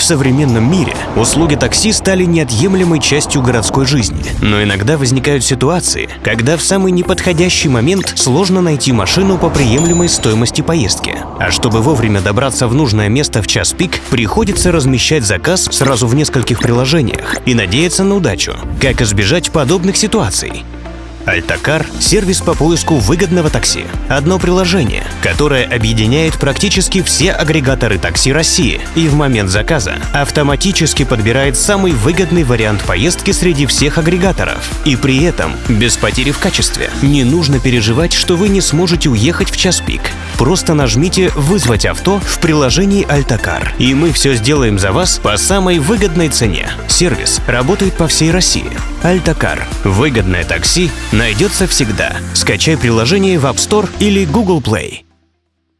В современном мире услуги такси стали неотъемлемой частью городской жизни. Но иногда возникают ситуации, когда в самый неподходящий момент сложно найти машину по приемлемой стоимости поездки. А чтобы вовремя добраться в нужное место в час пик, приходится размещать заказ сразу в нескольких приложениях и надеяться на удачу. Как избежать подобных ситуаций? Альтакар – сервис по поиску выгодного такси. Одно приложение, которое объединяет практически все агрегаторы такси России и в момент заказа автоматически подбирает самый выгодный вариант поездки среди всех агрегаторов. И при этом без потери в качестве. Не нужно переживать, что вы не сможете уехать в час пик. Просто нажмите «Вызвать авто» в приложении Альтакар, и мы все сделаем за вас по самой выгодной цене. Сервис работает по всей России. Альтакар. Выгодное такси найдется всегда. Скачай приложение в App Store или Google Play.